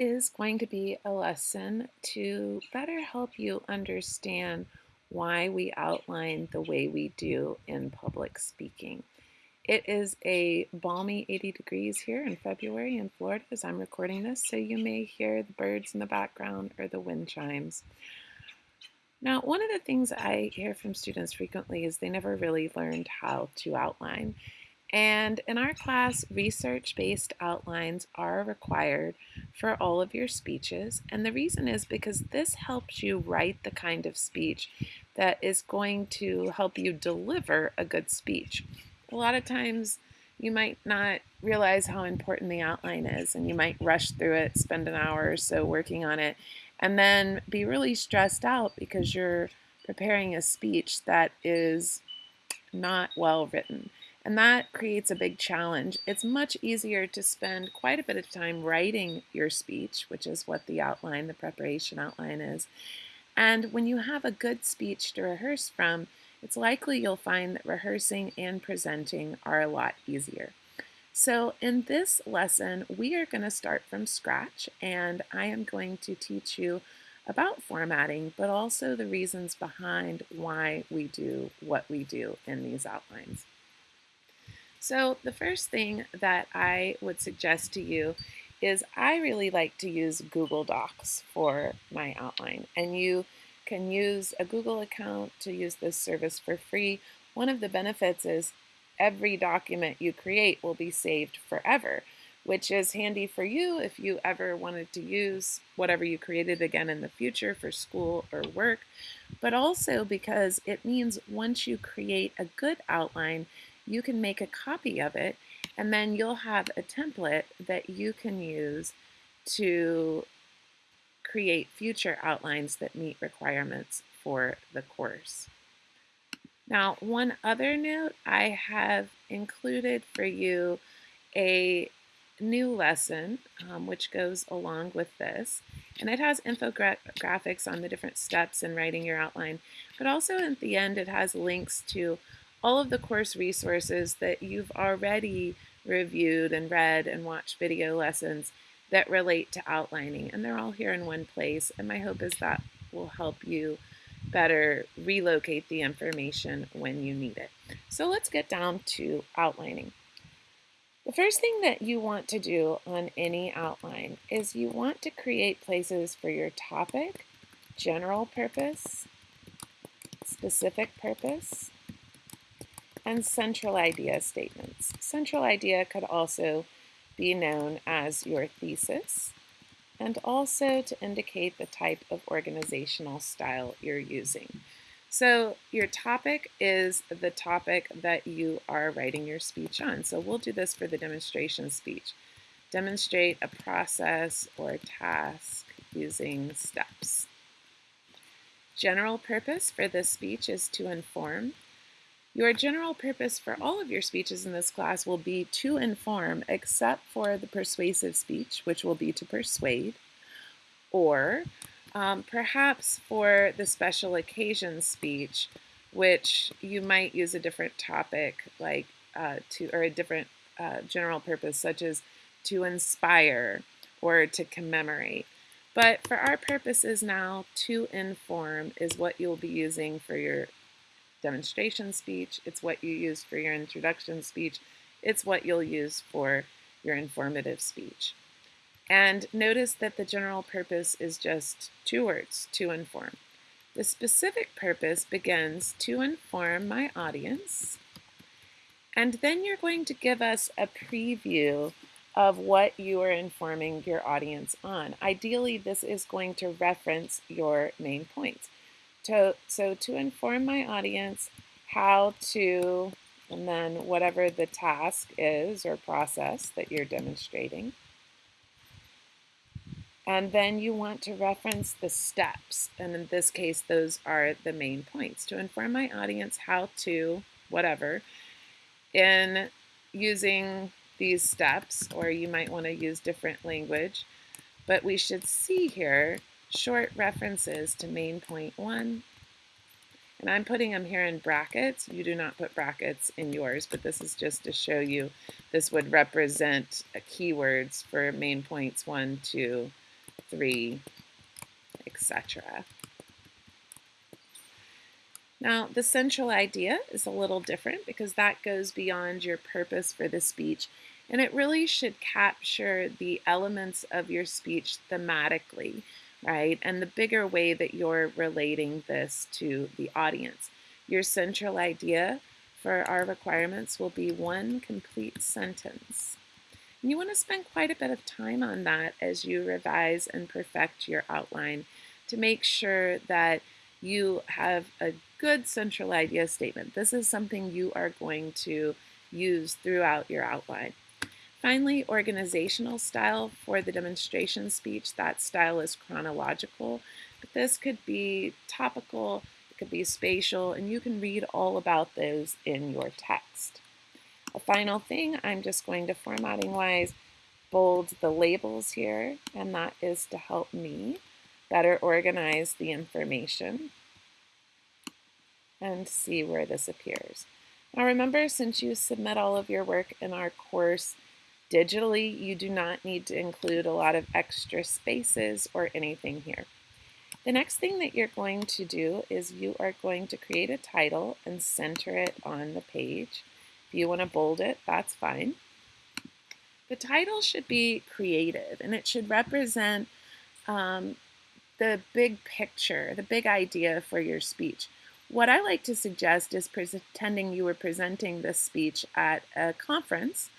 is going to be a lesson to better help you understand why we outline the way we do in public speaking. It is a balmy 80 degrees here in February in Florida as I'm recording this, so you may hear the birds in the background or the wind chimes. Now, one of the things I hear from students frequently is they never really learned how to outline. And in our class, research-based outlines are required for all of your speeches. And the reason is because this helps you write the kind of speech that is going to help you deliver a good speech. A lot of times you might not realize how important the outline is and you might rush through it, spend an hour or so working on it, and then be really stressed out because you're preparing a speech that is not well written. And that creates a big challenge. It's much easier to spend quite a bit of time writing your speech, which is what the outline, the preparation outline is. And when you have a good speech to rehearse from, it's likely you'll find that rehearsing and presenting are a lot easier. So in this lesson, we are going to start from scratch and I am going to teach you about formatting, but also the reasons behind why we do what we do in these outlines. So the first thing that I would suggest to you is I really like to use Google Docs for my outline. And you can use a Google account to use this service for free. One of the benefits is every document you create will be saved forever, which is handy for you if you ever wanted to use whatever you created again in the future for school or work, but also because it means once you create a good outline, you can make a copy of it and then you'll have a template that you can use to create future outlines that meet requirements for the course. Now, one other note, I have included for you a new lesson um, which goes along with this. And it has infographics on the different steps in writing your outline, but also at the end it has links to all of the course resources that you've already reviewed and read and watched video lessons that relate to outlining. And they're all here in one place. And my hope is that will help you better relocate the information when you need it. So let's get down to outlining. The first thing that you want to do on any outline is you want to create places for your topic, general purpose, specific purpose, and central idea statements. Central idea could also be known as your thesis and also to indicate the type of organizational style you're using. So your topic is the topic that you are writing your speech on. So we'll do this for the demonstration speech. Demonstrate a process or task using steps. General purpose for this speech is to inform your general purpose for all of your speeches in this class will be to inform, except for the persuasive speech, which will be to persuade, or um, perhaps for the special occasion speech, which you might use a different topic like uh, to, or a different uh, general purpose, such as to inspire or to commemorate. But for our purposes now, to inform is what you'll be using for your demonstration speech. It's what you use for your introduction speech. It's what you'll use for your informative speech. And notice that the general purpose is just two words, to inform. The specific purpose begins to inform my audience. And then you're going to give us a preview of what you are informing your audience on. Ideally, this is going to reference your main points. To, so to inform my audience how to, and then whatever the task is or process that you're demonstrating. And then you want to reference the steps. And in this case, those are the main points. To inform my audience how to, whatever, in using these steps, or you might want to use different language. But we should see here short references to main point one. And I'm putting them here in brackets. You do not put brackets in yours, but this is just to show you this would represent keywords for main points one, two, three, etc. Now, the central idea is a little different because that goes beyond your purpose for the speech, and it really should capture the elements of your speech thematically, right? And the bigger way that you're relating this to the audience. Your central idea for our requirements will be one complete sentence. And you want to spend quite a bit of time on that as you revise and perfect your outline to make sure that you have a good central idea statement. This is something you are going to use throughout your outline. Finally, organizational style for the demonstration speech. That style is chronological, but this could be topical, it could be spatial, and you can read all about those in your text. A final thing, I'm just going to formatting wise bold the labels here, and that is to help me better organize the information and see where this appears. Now remember, since you submit all of your work in our course digitally, you do not need to include a lot of extra spaces or anything here. The next thing that you're going to do is you are going to create a title and center it on the page. If you want to bold it, that's fine. The title should be creative and it should represent um, the big picture, the big idea for your speech. What I like to suggest is pretending you were presenting this speech at a conference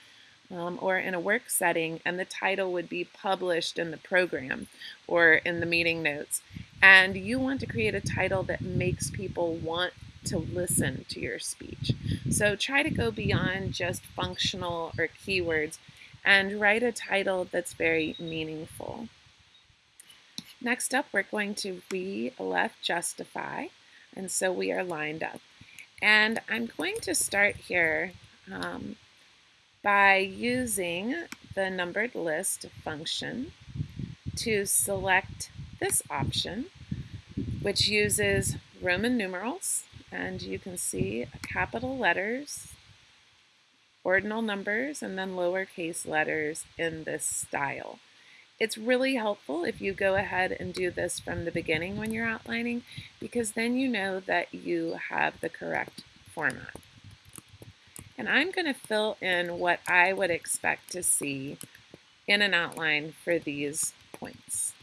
um, or in a work setting, and the title would be published in the program or in the meeting notes. And you want to create a title that makes people want to listen to your speech. So try to go beyond just functional or keywords and write a title that's very meaningful. Next up, we're going to re left justify. And so we are lined up. And I'm going to start here um, by using the numbered list function to select this option, which uses Roman numerals. And you can see capital letters, ordinal numbers, and then lowercase letters in this style. It's really helpful if you go ahead and do this from the beginning when you're outlining because then you know that you have the correct format. And I'm going to fill in what I would expect to see in an outline for these points.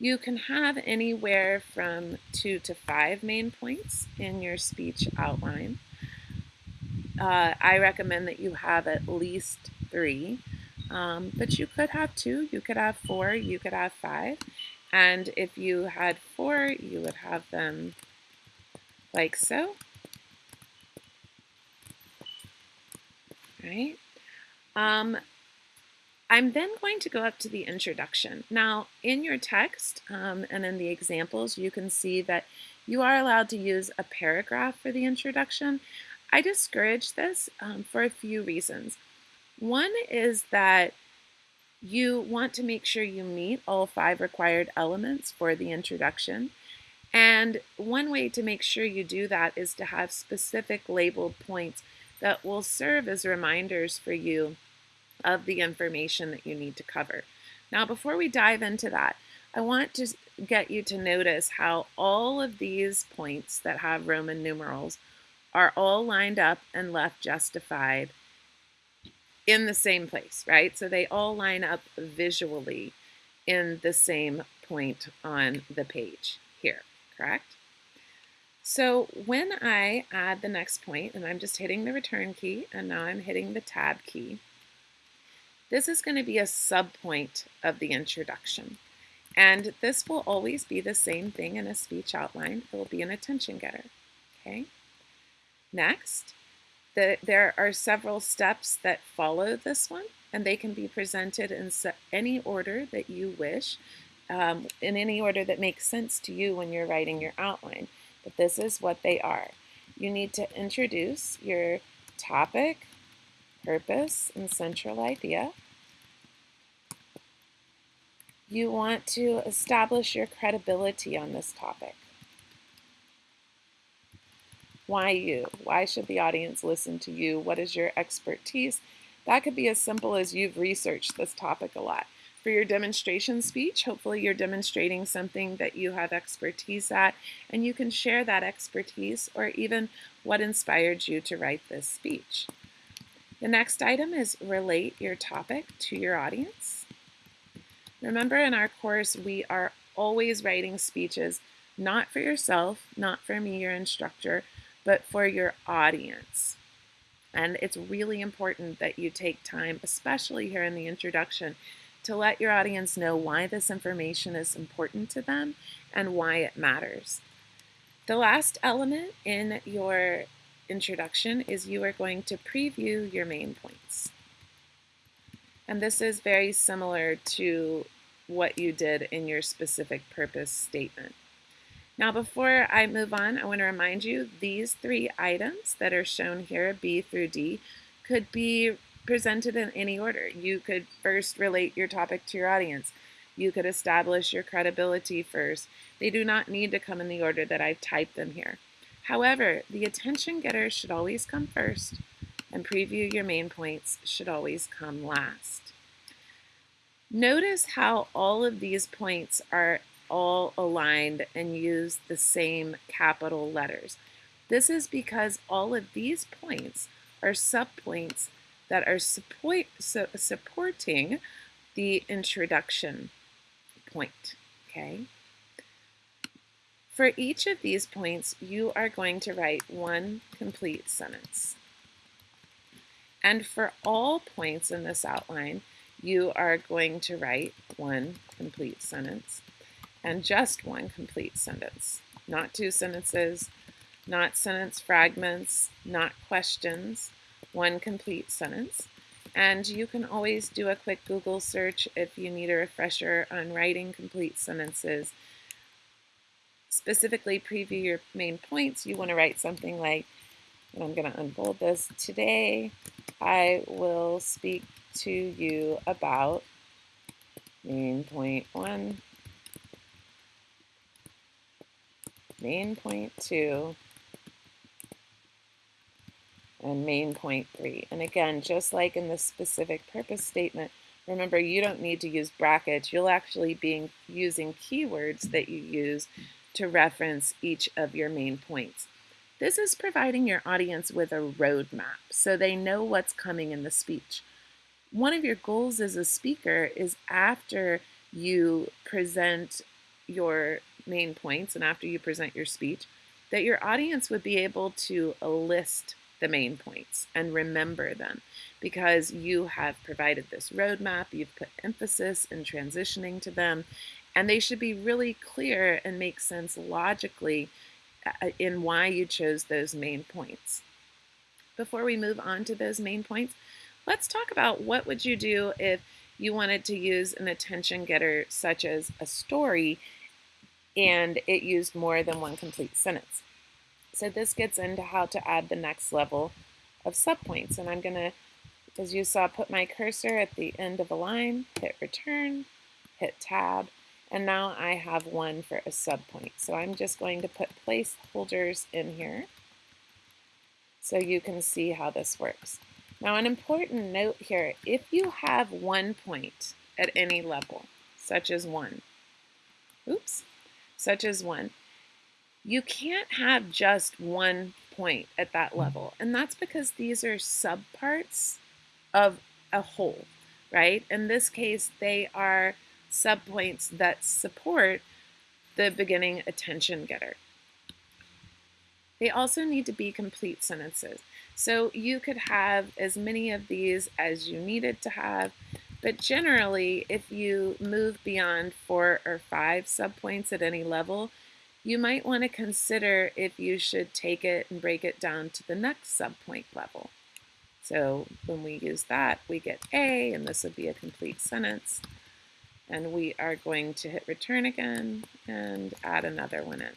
You can have anywhere from two to five main points in your speech outline. Uh, I recommend that you have at least three um, but you could have two, you could have four, you could have five. And if you had four, you would have them like so. Right? Um, I'm then going to go up to the introduction. Now, in your text um, and in the examples, you can see that you are allowed to use a paragraph for the introduction. I discourage this um, for a few reasons. One is that you want to make sure you meet all five required elements for the introduction. And one way to make sure you do that is to have specific labeled points that will serve as reminders for you of the information that you need to cover. Now, before we dive into that, I want to get you to notice how all of these points that have Roman numerals are all lined up and left justified in the same place, right? So they all line up visually in the same point on the page here, correct? So when I add the next point, and I'm just hitting the return key, and now I'm hitting the tab key, this is going to be a subpoint of the introduction. And this will always be the same thing in a speech outline. It will be an attention getter, okay? Next, the, there are several steps that follow this one, and they can be presented in any order that you wish, um, in any order that makes sense to you when you're writing your outline. But this is what they are. You need to introduce your topic, purpose, and central idea. You want to establish your credibility on this topic. Why you? Why should the audience listen to you? What is your expertise? That could be as simple as you've researched this topic a lot. For your demonstration speech, hopefully you're demonstrating something that you have expertise at, and you can share that expertise or even what inspired you to write this speech. The next item is relate your topic to your audience. Remember in our course, we are always writing speeches not for yourself, not for me, your instructor, but for your audience. And it's really important that you take time, especially here in the introduction, to let your audience know why this information is important to them and why it matters. The last element in your introduction is you are going to preview your main points. And this is very similar to what you did in your specific purpose statement. Now before I move on, I want to remind you these three items that are shown here, B through D, could be presented in any order. You could first relate your topic to your audience. You could establish your credibility first. They do not need to come in the order that I've typed them here. However, the attention getter should always come first, and preview your main points should always come last. Notice how all of these points are all aligned and use the same capital letters. This is because all of these points are subpoints that are support, su supporting the introduction point, okay? For each of these points, you are going to write one complete sentence. And for all points in this outline, you are going to write one complete sentence and just one complete sentence, not two sentences, not sentence fragments, not questions, one complete sentence. And you can always do a quick Google search if you need a refresher on writing complete sentences. Specifically preview your main points. You want to write something like, and I'm going to unfold this, today I will speak to you about main point one, main point two, and main point three. And again, just like in the specific purpose statement, remember you don't need to use brackets. You'll actually be using keywords that you use to reference each of your main points. This is providing your audience with a roadmap so they know what's coming in the speech. One of your goals as a speaker is after you present your main points and after you present your speech, that your audience would be able to list the main points and remember them because you have provided this roadmap, you've put emphasis in transitioning to them, and they should be really clear and make sense logically uh, in why you chose those main points. Before we move on to those main points, let's talk about what would you do if you wanted to use an attention getter such as a story and it used more than one complete sentence. So this gets into how to add the next level of subpoints. And I'm going to, as you saw, put my cursor at the end of a line, hit return, hit tab, and now I have one for a subpoint. So I'm just going to put placeholders in here so you can see how this works. Now an important note here, if you have one point at any level, such as one, oops, such as one, you can't have just one point at that mm. level. And that's because these are subparts of a whole, right? In this case, they are subpoints that support the beginning attention getter. They also need to be complete sentences. So you could have as many of these as you needed to have, but generally, if you move beyond four or five subpoints at any level, you might want to consider if you should take it and break it down to the next subpoint level. So when we use that, we get A, and this would be a complete sentence. And we are going to hit return again and add another one in.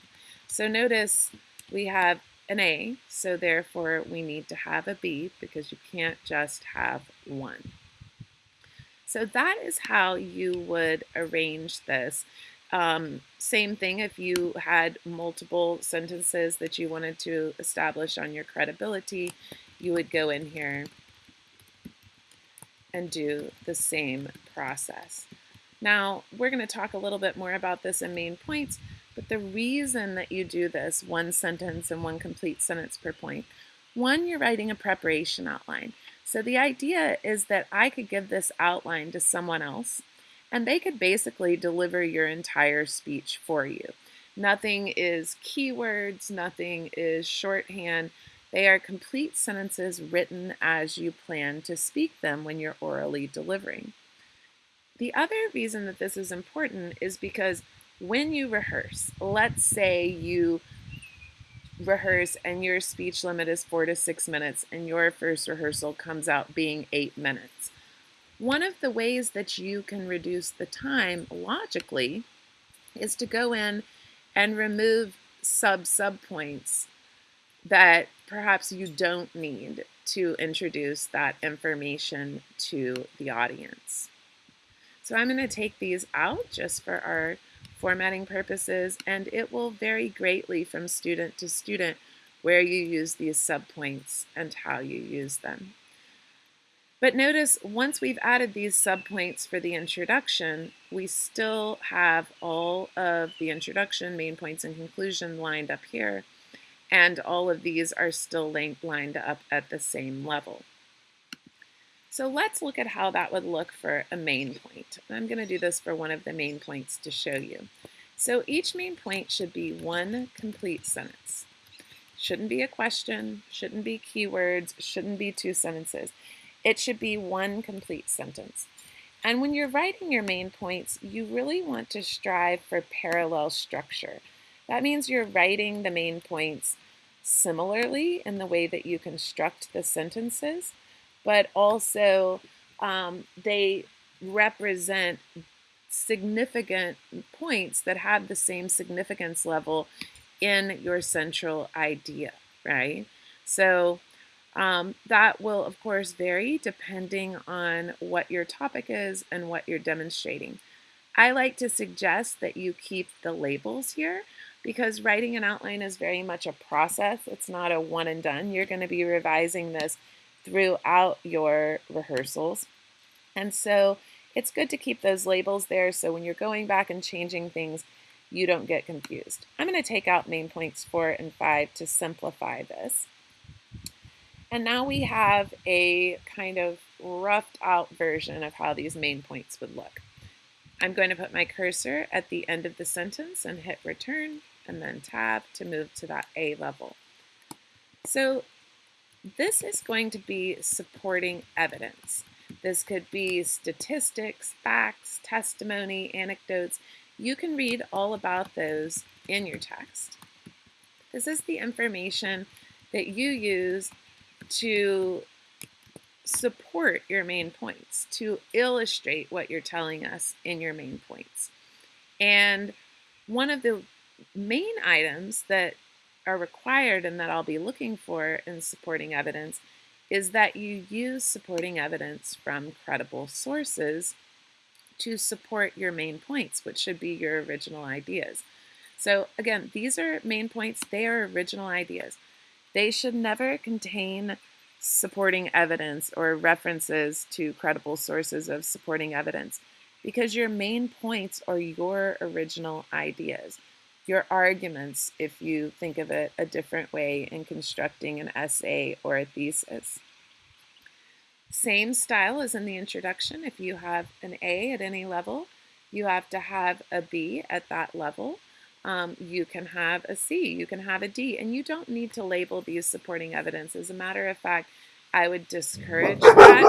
So notice we have an A, so therefore we need to have a B because you can't just have one. So that is how you would arrange this. Um, same thing if you had multiple sentences that you wanted to establish on your credibility, you would go in here and do the same process. Now, we're going to talk a little bit more about this in main points, but the reason that you do this, one sentence and one complete sentence per point, one, you're writing a preparation outline. So the idea is that I could give this outline to someone else and they could basically deliver your entire speech for you. Nothing is keywords, nothing is shorthand. They are complete sentences written as you plan to speak them when you're orally delivering. The other reason that this is important is because when you rehearse, let's say you rehearse and your speech limit is four to six minutes and your first rehearsal comes out being eight minutes. One of the ways that you can reduce the time logically is to go in and remove sub sub points that perhaps you don't need to introduce that information to the audience. So I'm going to take these out just for our formatting purposes, and it will vary greatly from student to student where you use these subpoints and how you use them. But notice once we've added these subpoints for the introduction, we still have all of the introduction, main points, and conclusion lined up here, and all of these are still lined up at the same level. So let's look at how that would look for a main point. I'm going to do this for one of the main points to show you. So each main point should be one complete sentence. Shouldn't be a question, shouldn't be keywords, shouldn't be two sentences. It should be one complete sentence. And when you're writing your main points, you really want to strive for parallel structure. That means you're writing the main points similarly in the way that you construct the sentences, but also um, they represent significant points that have the same significance level in your central idea, right? So um, that will, of course, vary depending on what your topic is and what you're demonstrating. I like to suggest that you keep the labels here because writing an outline is very much a process. It's not a one and done. You're going to be revising this throughout your rehearsals. And so it's good to keep those labels there so when you're going back and changing things, you don't get confused. I'm going to take out main points four and five to simplify this. And now we have a kind of roughed out version of how these main points would look. I'm going to put my cursor at the end of the sentence and hit return and then tab to move to that A level. So this is going to be supporting evidence. This could be statistics, facts, testimony, anecdotes. You can read all about those in your text. This is the information that you use to support your main points, to illustrate what you're telling us in your main points. And one of the main items that are required and that I'll be looking for in supporting evidence is that you use supporting evidence from credible sources to support your main points, which should be your original ideas. So again, these are main points, they are original ideas. They should never contain supporting evidence or references to credible sources of supporting evidence because your main points are your original ideas your arguments if you think of it a different way in constructing an essay or a thesis. Same style as in the introduction. If you have an A at any level, you have to have a B at that level. Um, you can have a C, you can have a D, and you don't need to label these supporting evidence. As a matter of fact, I would discourage that